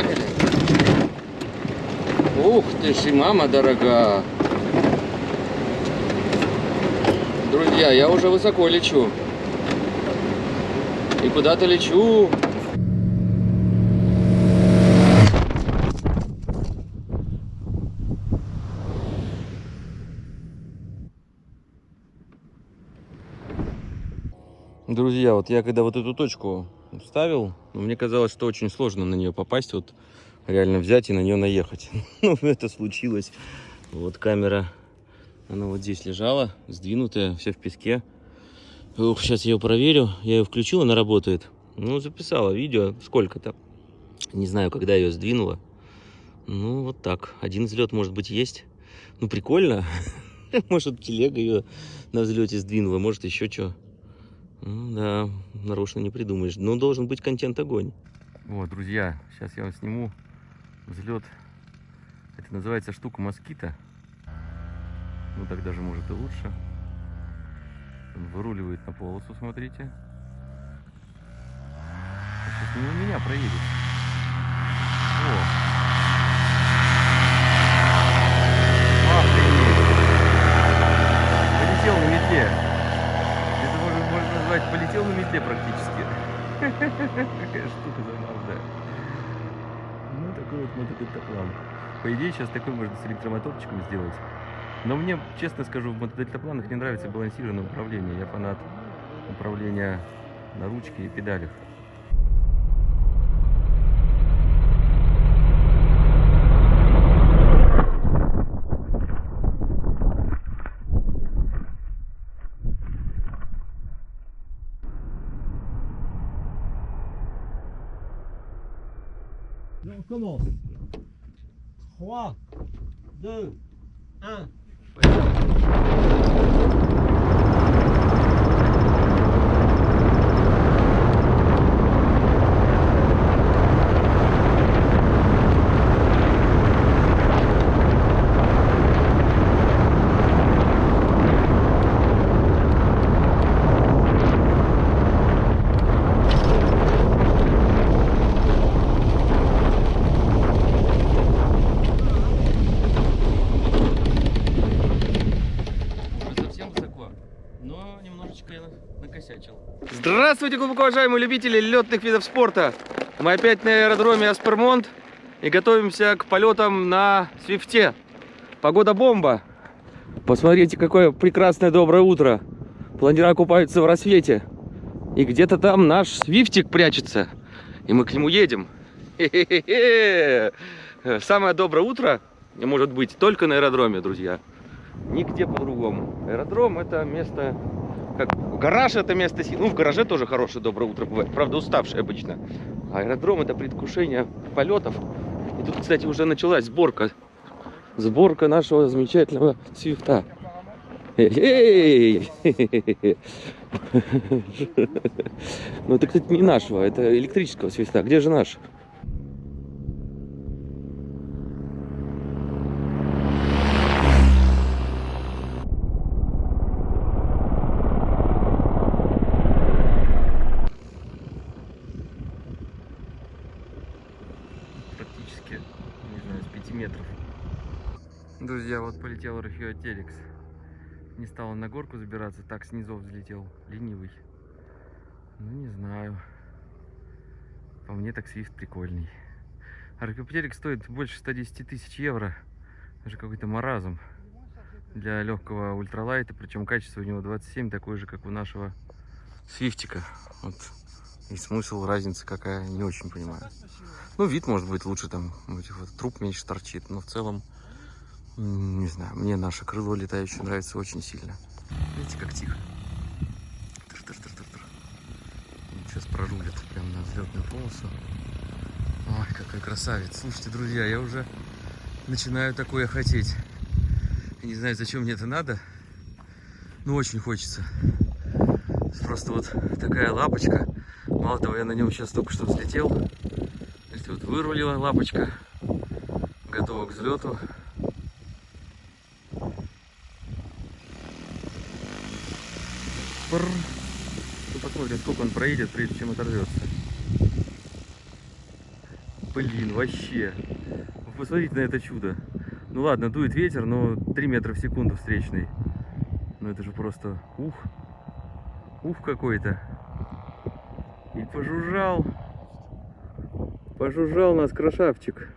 Поехали. Ух ты ж, и мама дорога. Друзья, я уже высоко лечу. И куда-то лечу. Друзья, вот я когда вот эту точку ставил, мне казалось, что очень сложно на нее попасть, вот реально взять и на нее наехать. Ну, это случилось. Вот камера, она вот здесь лежала, сдвинутая, вся в песке. Ух, сейчас я ее проверю. Я ее включил, она работает. Ну, записала видео, сколько-то. Не знаю, когда ее сдвинула. Ну, вот так. Один взлет, может быть, есть. Ну, прикольно. Может, телега ее на взлете сдвинула, может, еще что. Да, нарочно не придумаешь. Но должен быть контент огонь. Вот, друзья, сейчас я вам сниму взлет. Это называется штука москита. Ну, так даже может и лучше. Он выруливает на полосу, смотрите. Сейчас не у меня проедет. О! Охренеть! Полетел на метле назвать, полетел на метле практически. Какая штука забавная. Такой вот мотодельтаплан. По идее, сейчас такой можно с электромоторчиком сделать. Но мне, честно скажу, в мотодельтапланах не нравится балансированное управление. Я фанат управления на ручке и педалях. on commence. 3, 2, 1. Здравствуйте, глубоко уважаемые любители летных видов спорта! Мы опять на аэродроме Аспермонт и готовимся к полетам на Свифте. Погода бомба! Посмотрите, какое прекрасное доброе утро! Планера купаются в рассвете. И где-то там наш Свифтик прячется. И мы к нему едем. Самое доброе утро может быть только на аэродроме, друзья. Нигде по-другому. Аэродром это место как гараж это место силы. Ну, в гараже тоже хорошее доброе утро бывает. Правда, уставший обычно. Аэродром это предвкушение полетов. И тут, кстати, уже началась сборка. Сборка нашего замечательного свифта. Ну, это, кстати, не нашего, это электрического свифта. Где же наш? Рахио Телекс. Не стал на горку забираться, так снизу взлетел. Ленивый. Ну, не знаю. По мне так свифт прикольный. Архипотерик стоит больше 110 тысяч евро. Даже какой-то маразм для легкого ультралайта. Причем качество у него 27, такое же, как у нашего свифтика. Вот. И смысл, разница какая, не очень понимаю. Ну, вид может быть лучше, там, вот труп меньше торчит. Но в целом не знаю, мне наше крыло летающее нравится очень сильно. Видите, как тихо. Тр -тр -тр -тр -тр. Сейчас прорулит прямо на взлетную полосу. Ой, какой красавец. Слушайте, друзья, я уже начинаю такое хотеть. Не знаю, зачем мне это надо. Но очень хочется. Просто вот такая лапочка. Мало того, я на нем сейчас только что взлетел. Видите, вот вырулила лапочка. Готова к взлету. Бррр. Ну, посмотрим, сколько он проедет, прежде чем оторвется. Блин, вообще. Вы посмотрите на это чудо. Ну ладно, дует ветер, но 3 метра в секунду встречный. Ну это же просто ух. Ух какой-то. И пожужжал. Пожужжал нас красавчик.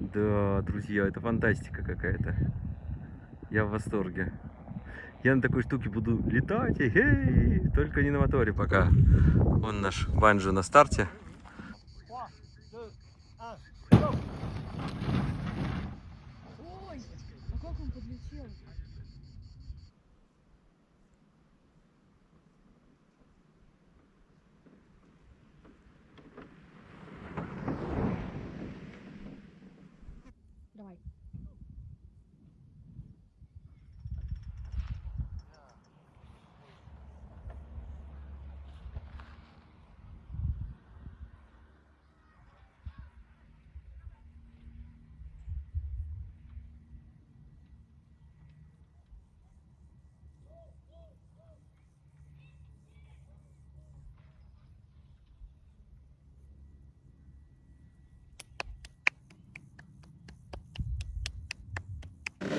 Да, друзья, это фантастика какая-то. Я в восторге. Я на такой штуке буду летать, эй, только не на моторе пока. Он наш банджо на старте.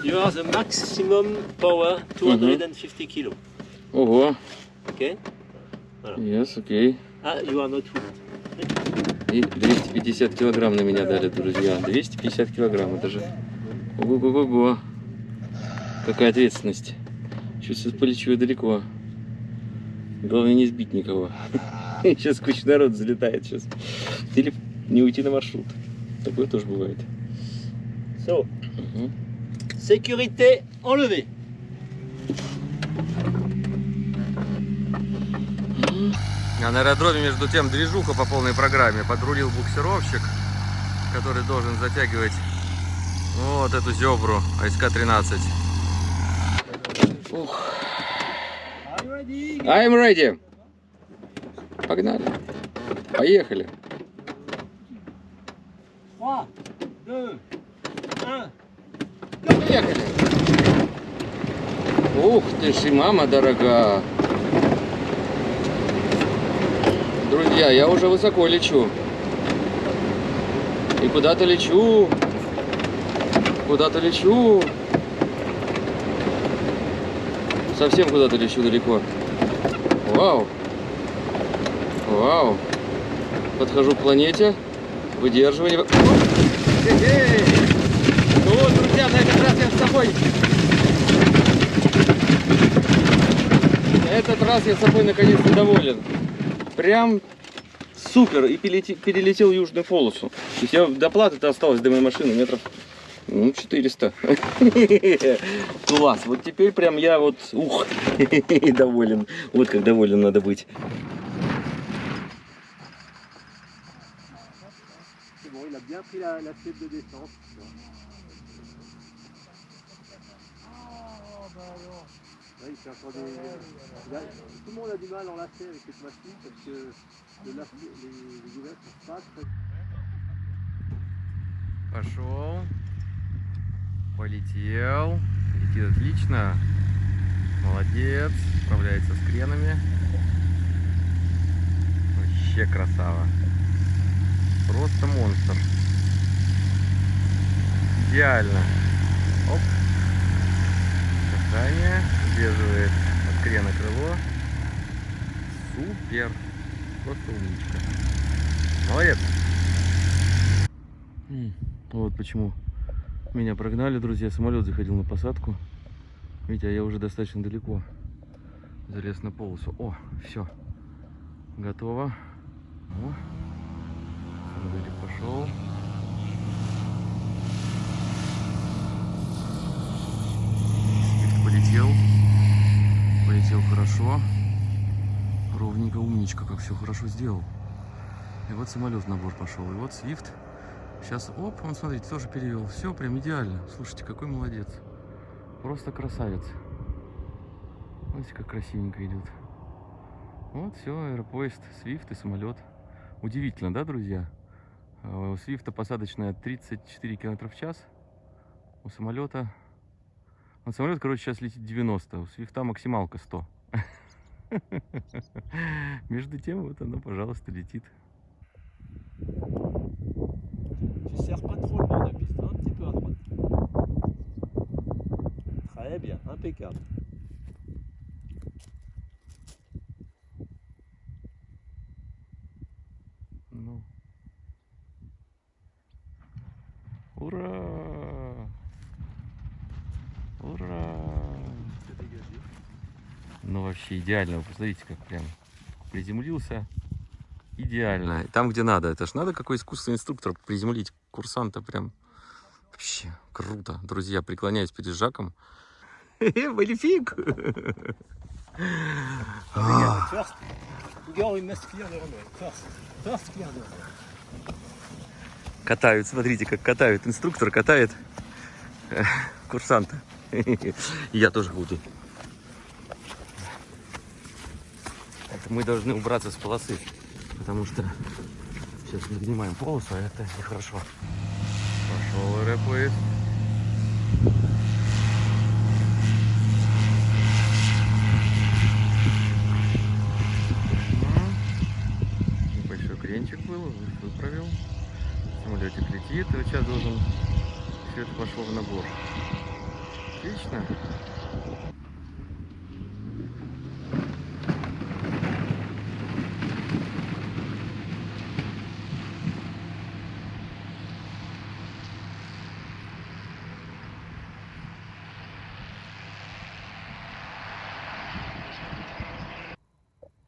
You are the maximum power 250 kilo. Ого. Okay? Yes, окей. Ah, you are not full. И 250 килограмм на меня дали, друзья. 250 килограмм, это же... Ого-го-го-го. Какая ответственность. Сейчас полечу я далеко. Главное не сбить никого. Сейчас куча народ залетает сейчас. Или не уйти на маршрут. Такое тоже бывает. So, Мгм. Sécurité enlevée. А на аэродроме, между тем, движуха по полной программе. Подрулил буксировщик, который должен затягивать вот эту зебру АСК-13. Ух. I'm ready. Погнали. Поехали. 3, 2, 1. Поехали. Ух ты ж и мама дорога. Друзья, я уже высоко лечу. И куда-то лечу. Куда-то лечу. Совсем куда-то лечу далеко. Вау. Вау. Подхожу к планете. Выдерживание. Хе-хей. Ну вот, друзья, на с собой. Этот раз я собой наконец-то доволен. Прям супер. И перелете- перелетел южную полосу. То есть я до платы-то осталось до моей машины метров ну, 400. Класс. Вот теперь прям я вот, ух, доволен. Вот как доволен надо быть. La, la tête de descente. Fait encore des... a- Tout le monde a du mal à enlacer avec cette machine parce que le lac- les, les gouverneurs sont pas très... Пошел. Полетел. Летит отлично. Молодец. Справляется с кренами. Вообще красава. Просто монстр. Идеально. Оп. Касание. Удерживает от крена крыло. Супер. Просто умничка. Молодец. Вот почему меня прогнали, друзья. Самолет заходил на посадку. Видите, а я уже достаточно далеко залез на полосу. О, все. Готово. О, самолетик пошел. Свифт полетел. Полетел хорошо. Ровненько, умничка, как все хорошо сделал. И вот самолет в набор пошел. И вот Свифт Сейчас, оп, он, смотрите, тоже перевел. Все прям идеально. Слушайте, какой молодец. Просто красавец. Смотрите, как красивенько идет. Вот, все, аэропоезд, Свифт и самолет. Удивительно, да, друзья? А У Свифта посадочная 34 км в час. У самолета... Вот самолет, короче, сейчас летит 90. У Свифта максималка 100. Между тем, вот оно, пожалуйста, летит. Très bien, impeccable. Ну. Ура! Ура! Ну вообще идеально. Вы посмотрите, как прям приземлился. Идеально. Там, где надо. Это ж надо какой искусственный инструктор приземлить курсанта прям. Вообще круто. Друзья, преклоняюсь перед Жаком. Clear the runway. Катают, смотрите, как катают. Инструктор катает э, курсанта. Я тоже буду. Это мы должны убраться с полосы, потому что сейчас нагнимаем полосу, а это нехорошо. Пошел рэпает. Небольшой кренчик был, выправил. Самолетик летит, и сейчас должен все это пошло в набор. Отлично.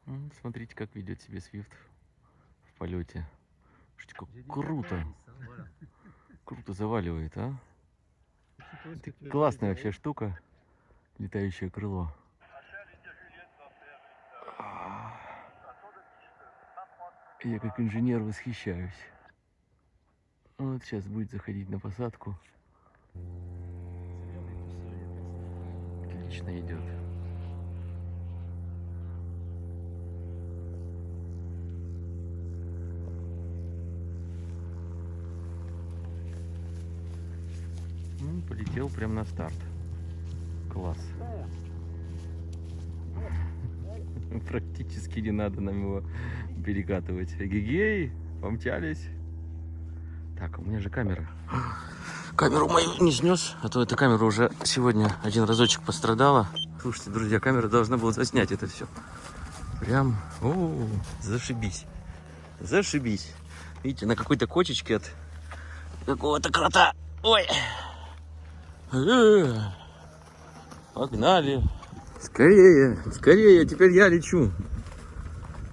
М, Смотрите, как ведет себя Свифт в полете. Круто, круто заваливает, а? Классная вообще штука, летающее крыло. А, Я как инженер восхищаюсь. Вот сейчас будет заходить на посадку. Отлично идет. М, Полетел прям на старт. Класс. Практически не надо нам его перекатывать. Гигей, помчались. Так, у меня же камера. Камеру мою не снес, а то эта камера уже сегодня один разочек пострадала. Слушайте, друзья, камера должна была заснять это все. Прям, о, зашибись. Зашибись. Видите, на какой-то кочечке от какого-то крота. Ой. Погнали. Скорее, скорее, теперь я лечу.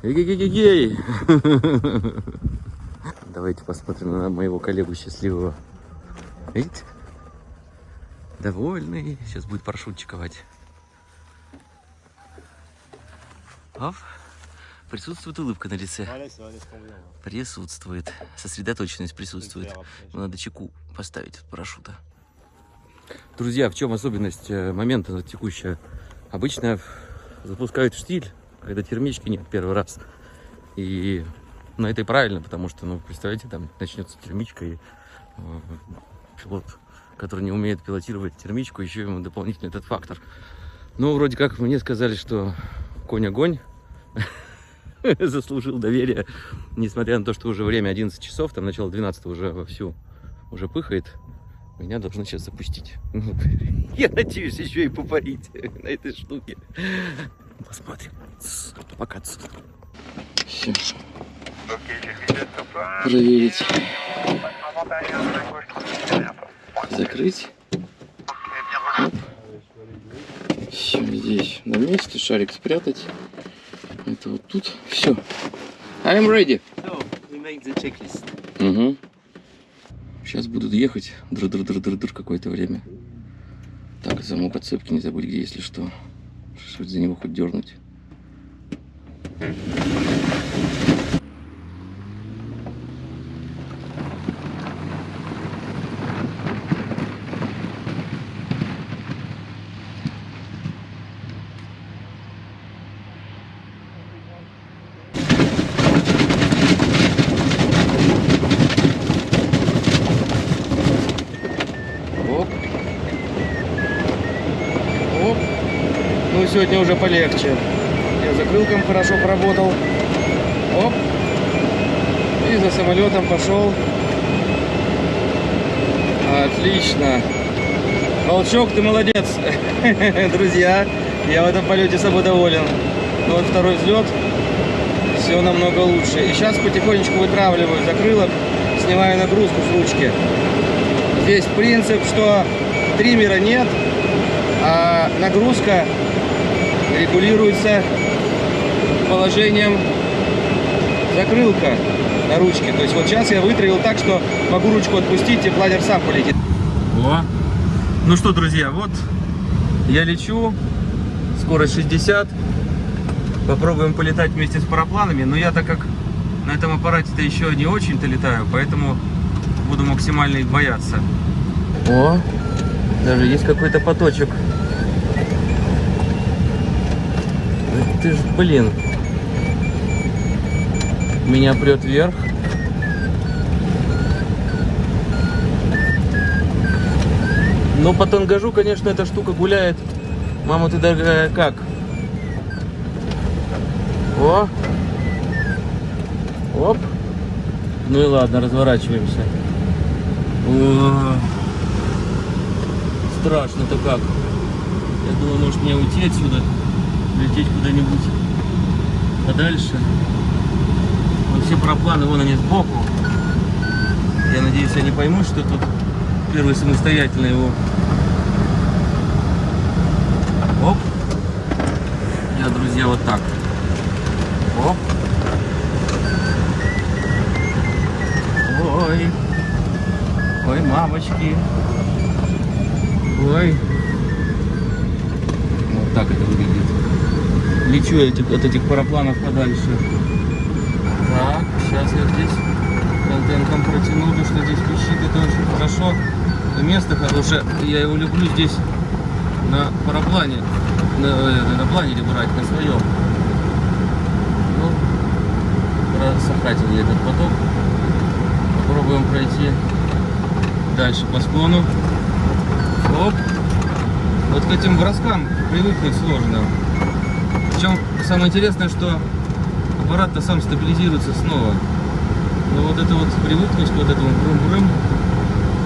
Эгегегегей. Давайте посмотрим на моего коллегу счастливого. Видите? Довольный. Сейчас будет парашютчиковать. Оп. Присутствует улыбка на лице. Присутствует. Сосредоточенность присутствует. Ну, Надо чеку поставить от парашюта. Друзья, в чем особенность э, момента текущая? Обычно запускают штиль, когда термички нет первый раз. И ну, это и правильно, потому что, ну, представляете, там начнется термичка, и э, пилот, который не умеет пилотировать термичку, еще ему дополнительный этот фактор. Но вроде как мне сказали, что конь огонь заслужил доверие, несмотря на то, что уже время 11 часов, там начало 12 уже вовсю уже пыхает. Меня должны сейчас запустить. Я надеюсь еще и попарить на этой штуке. Посмотрим. Пока. Всё. Проверить. Закрыть. Оп. Все, здесь на месте. Шарик спрятать. Это вот тут. Все. I'm ready. So, we make the checklist. Угу. Сейчас будут ехать др-др-др-др-др какое-то время. Так, замок от цепки не забудь, где, если что. Что за него хоть дернуть. Оп. Оп. Ну, сегодня уже полегче. Я закрылком хорошо поработал. Оп. И засадил. самолетом пошел. Отлично. Волчок, ты молодец. Друзья, я в этом полете собой доволен. Вот второй взлет. Все намного лучше. И сейчас потихонечку вытравливаю закрылок, снимаю нагрузку с ручки. Здесь принцип, что триммера нет, а нагрузка регулируется положением закрылка на ручке. То есть вот сейчас я вытравил так, что могу ручку отпустить, и планер сам полетит. О. Ну что, друзья, вот я лечу, скорость 60. Попробуем полетать вместе с парапланами. Но я так как на этом аппарате-то еще не очень-то летаю, поэтому буду максимально их бояться. О, даже есть какой-то поточек. Да Ты ж, блин. Меня прет вверх. Но по тангажу, конечно, эта штука гуляет. Мама, ты дорогая, как? О! Оп! Ну и ладно, разворачиваемся. О! Страшно-то как. Я думаю, может мне уйти отсюда, лететь куда-нибудь подальше. Но все пропланы, вон они сбоку. Я надеюсь, они поймут, что тут первый самостоятельно его. Оп. Я, друзья, вот так. Оп. Ой. Ой, мамочки. Ой. Вот так это выглядит. Лечу я этих, от этих парапланов подальше. Так, сейчас я здесь контентом протяну, то что здесь пищит, это очень хорошо. Это место хорошее, я его люблю здесь на параплане, на, э, на планере брать, на своем. Ну, просохратил я этот поток. Попробуем пройти дальше по склону. Оп. Вот к этим броскам привыкнуть сложно. Причем самое интересное, что аппарат-то сам стабилизируется снова. Но вот это вот привыкнуть к вот этому брым-брым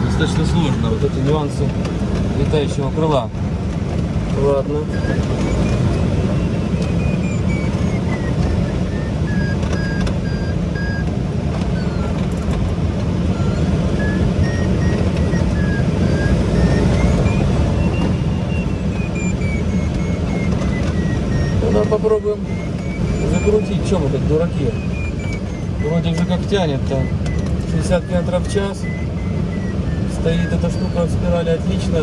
достаточно сложно. Вот эти нюансы летающего крыла. Ладно. Попробуем закрутить. Чем мы как дураки? Вроде же как тянет-то. 60 км в час. Стоит эта штука в спирали отлично.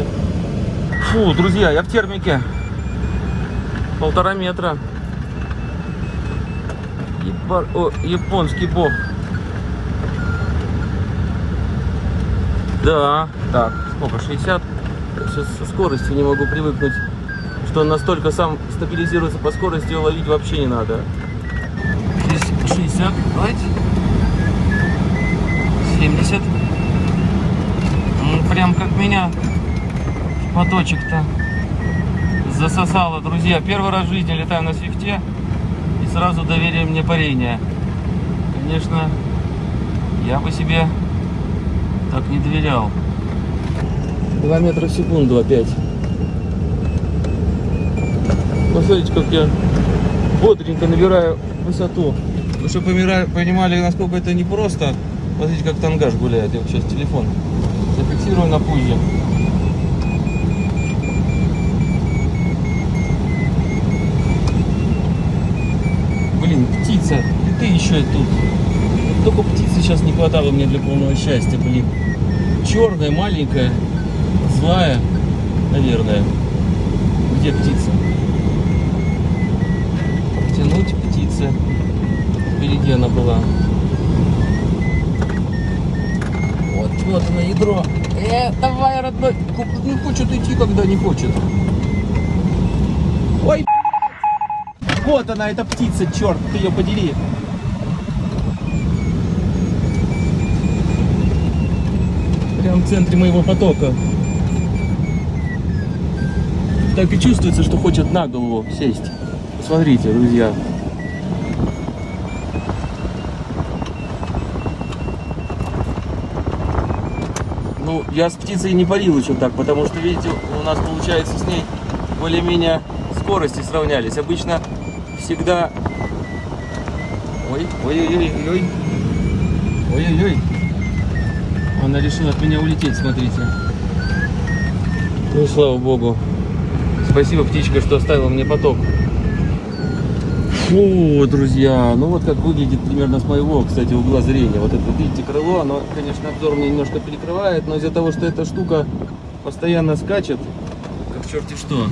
Фу, друзья, я в термике. Полтора метра. Епар... О, японский бог. Да, так, сколько, 60? Сейчас со скоростью не могу привыкнуть, что он настолько сам стабилизируется по скорости, его ловить вообще не надо. Здесь 60, давайте. 70. Ну, Прям как меня поточек-то засосало, друзья. Первый раз в жизни летаю на свифте и сразу доверие мне парения. Конечно, я бы себе так не доверял. 2 метра в секунду опять. Посмотрите, как я бодренько набираю высоту. Вы чтобы понимали, насколько это непросто, смотрите, как тангаж гуляет. Я сейчас телефон зафиксирую на пузе. Блин, птица, и ты еще и тут. Только птицы сейчас не хватало мне для полного счастья, блин. Черная, маленькая, злая, наверное. Где птица? Птицы. Впереди она была. Вот, вот она ядро. Э, давай, родной. Не хочет идти, когда не хочет. Ой, вот она, эта птица, черт, ты ее подери. Прям в центре моего потока. Так и чувствуется, что хочет на голову сесть. Посмотрите, друзья. Ну, я с птицей не парил еще так, потому что, видите, у нас получается с ней более-менее скорости сравнялись. Обычно всегда... Ой, ой-ой-ой-ой. Ой-ой-ой. Она решила от меня улететь, смотрите. Ну, слава богу. Спасибо, птичка, что оставила мне поток. Фу, друзья, ну вот как выглядит примерно с моего, кстати, угла зрения. Вот это, видите, крыло, оно, конечно, обзор мне немножко перекрывает, но из-за того, что эта штука постоянно скачет, как черти что,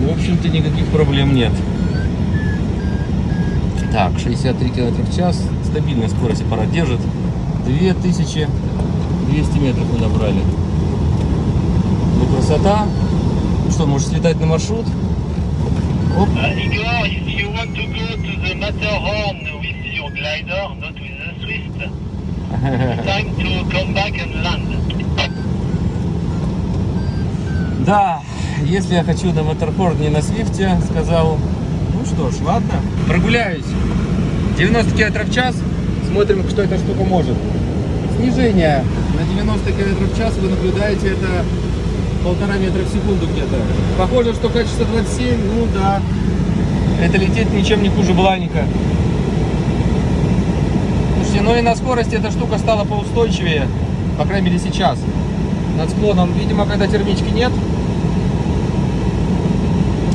в общем-то никаких проблем нет. Так, 63 км в час, стабильная скорость аппарат держит. 2200 метров мы набрали. Ну, красота. Что, можешь слетать на маршрут? Оп. Uh, Igor, if you want to go to the Matterhorn with your glider, not with the Swift, time to come back and land. Да, если я хочу на Моторхорн не на Свифте, сказал, ну что ж, ладно, прогуляюсь. 90 км в час, смотрим, что эта штука может. Снижение на 90 км в час вы наблюдаете это полтора метра в секунду где-то. Похоже, что качество 27, ну да. Это лететь ничем не хуже Бланика. Слушайте, ну и на скорости эта штука стала поустойчивее, по крайней мере сейчас. Над склоном, видимо, когда термички нет.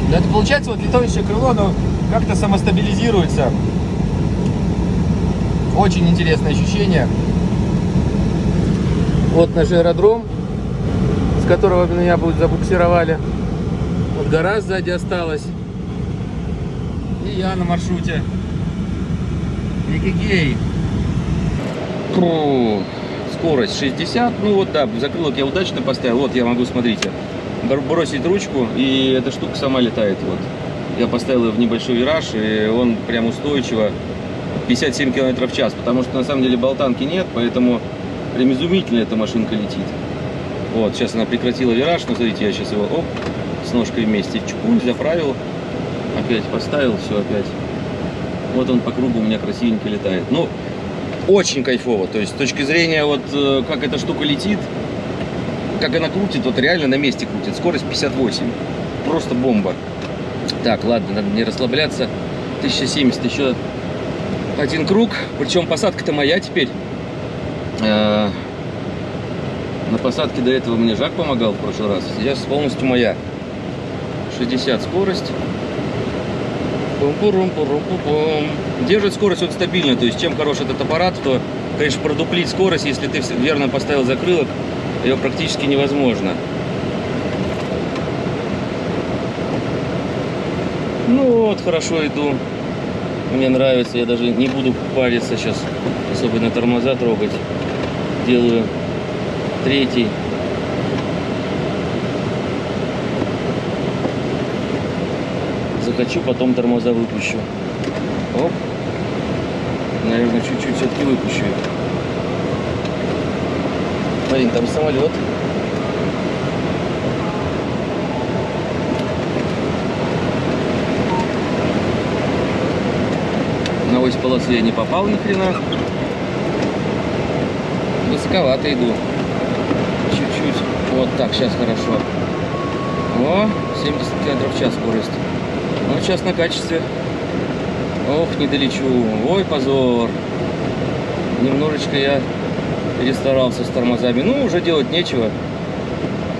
Да это получается вот летающее крыло, оно как-то самостабилизируется. Очень интересное ощущение. Вот наш аэродром, которого меня забуксировали. Вот гора сзади осталась. И я на маршруте. Никигей. Фу, Скорость 60. Ну вот да, закрылок я удачно поставил. Вот я могу, смотрите, бр- бросить ручку, и эта штука сама летает. Вот. Я поставил ее в небольшой вираж, и он прям устойчиво 57 км в час. Потому что на самом деле болтанки нет, поэтому прям изумительно эта машинка летит. Вот, сейчас она прекратила вираж, но смотрите, я сейчас его оп, с ножкой вместе чпунь, заправил, опять поставил, все опять. Вот он по кругу у меня красивенько летает. Ну, очень кайфово. То есть с точки зрения вот э, как эта штука летит, как она крутит, вот реально на месте крутит. Скорость 58. Просто бомба. Так, ладно, надо не расслабляться. 1070 еще один круг. Причем посадка-то моя теперь. Посадке до этого мне Жак помогал в прошлый раз. Сейчас полностью моя. 60 скорость. Пум-пурум-пурум-пум-пум. Держит скорость вот стабильно, то есть чем хорош этот аппарат, то, конечно, продуплить скорость, если ты верно поставил закрылок, ее практически невозможно. Ну вот, хорошо иду. Мне нравится, я даже не буду париться сейчас, особенно тормоза трогать. Делаю третий. Захочу, потом тормоза выпущу. Оп. Наверное, чуть-чуть все-таки выпущу их. Марин, там самолет. На ось полосы я не попал ни хрена. Высоковато иду. Вот так, сейчас хорошо. О, 70 км в час скорость. Ну, сейчас на качестве. Ох, не долечу. Ой, позор. Немножечко я перестарался с тормозами. Ну, уже делать нечего.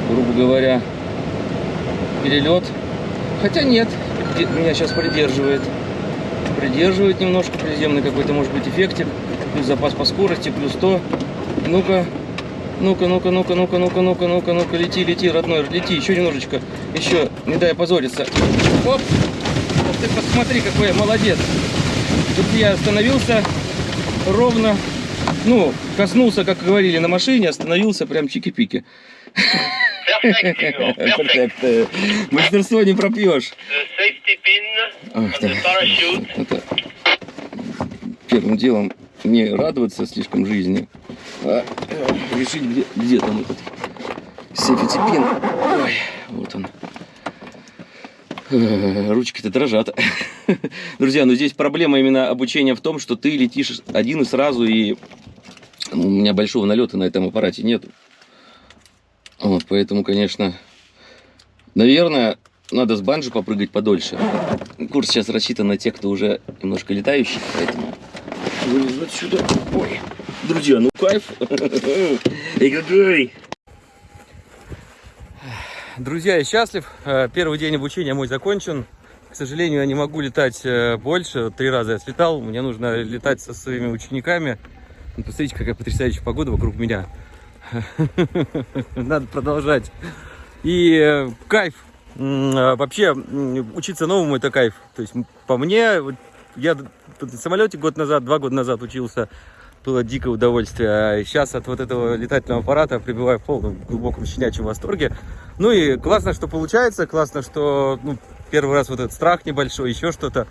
Грубо говоря, перелет. Хотя нет, меня сейчас придерживает. Придерживает немножко приземный какой-то, может быть, эффектик. Плюс запас по скорости, плюс то. Ну-ка, ну-ка, ну-ка, ну-ка, ну-ка, ну-ка, ну-ка, ну-ка, ну-ка, лети, лети, родной, лети, еще немножечко, еще, не дай позориться. Оп, вот ты посмотри, какой я молодец. Тут я остановился ровно, ну, коснулся, как говорили, на машине, остановился прям чики-пики. Мастерство не пропьешь. Первым делом не радоваться слишком жизни а решить, где, где там этот сейфити пин. Ой, вот он. Э, Ручки-то дрожат. Друзья, ну здесь проблема именно обучения в том, что ты летишь один и сразу, и У меня большого налета на этом аппарате нету. Вот, поэтому, конечно, наверное, надо с банджи попрыгать подольше. Курс сейчас рассчитан на тех, кто уже немножко летающий, поэтому вылезу отсюда. Ой, друзья, ну кайф. Эй, какой! Друзья, я счастлив. Э, Первый день обучения мой закончен. К сожалению, я не могу летать э, больше. Три раза я слетал. Мне нужно летать со своими учениками. Ну, Посмотрите, какая потрясающая погода вокруг меня. Надо продолжать. И э, кайф. Вообще, учиться новому это кайф. То есть, по мне, я в самолете год назад, два года назад учился. Было дикое удовольствие. А сейчас от вот этого летательного аппарата пребываю в полном глубоком щенячьем восторге. Ну и классно, что получается. Классно, что ну, первый раз вот этот страх небольшой, еще что-то.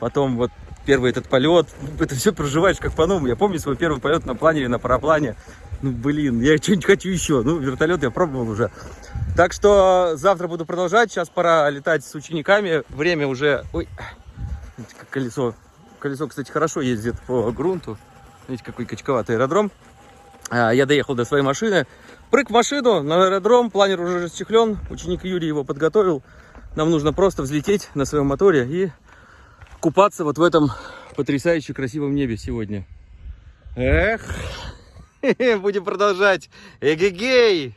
Потом вот первый этот полет. Это все проживаешь как по-новому. Я помню свой первый полет на планере, на параплане. Ну, блин, я что-нибудь хочу еще. Ну, вертолет я пробовал уже. Так что завтра буду продолжать. Сейчас пора летать с учениками. Время уже... Ой, колесо. Колесо, кстати, хорошо ездит по грунту. Видите, какой качковатый аэродром. А, Я доехал до своей машины. Прыг в машину на аэродром. Планер уже расчехлен. Ученик Юрий его подготовил. Нам нужно просто взлететь на своем моторе и купаться вот в этом потрясающе красивом небе сегодня. Эх, будем продолжать. Эгегей!